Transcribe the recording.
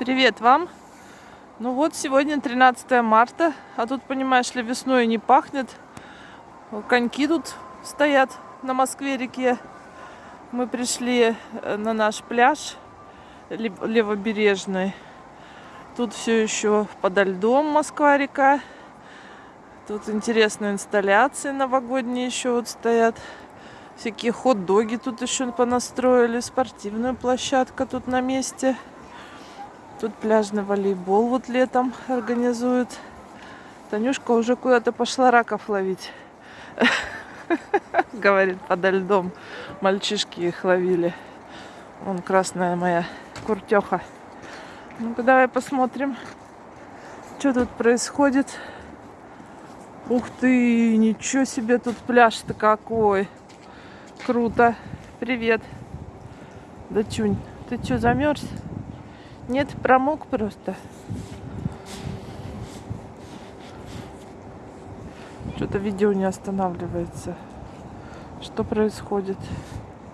Привет вам! Ну вот, сегодня 13 марта, а тут, понимаешь ли, весной не пахнет. Коньки тут стоят на Москве-реке. Мы пришли э, на наш пляж левобережный. Тут все еще подо льдом Москва-река. Тут интересные инсталляции новогодние еще вот стоят. Всякие хот-доги тут еще понастроили. Спортивная площадка тут на месте. Тут пляжный волейбол вот летом организуют. Танюшка уже куда-то пошла раков ловить. Говорит, подо льдом. Мальчишки их ловили. Вон красная моя куртеха. Ну-ка, давай посмотрим, что тут происходит. Ух ты, ничего себе тут пляж-то какой. Круто. Привет. Да чунь, ты что, замерз? Нет, промок просто. Что-то видео не останавливается. Что происходит?